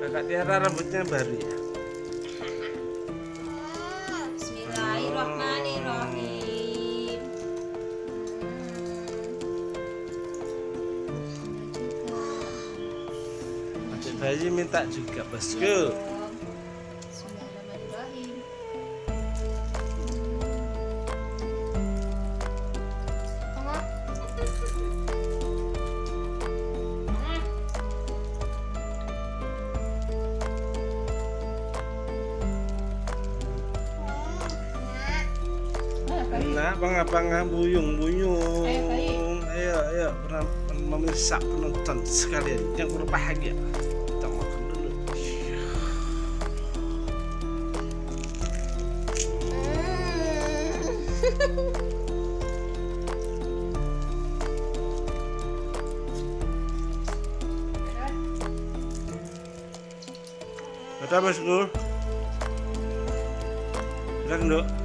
Kakak Tiara rambutnya baru ya. Bismillahirrahmanirrahim. Adik bayi minta juga bosku. Ayo, bayi. Nah, bangga-bangga buyung-buyung. Ayo. Ayo, ayo, pernah memirsa penonton sekalian yang berbahagia. Kita makan dulu. Bosku. Udah, Nduk.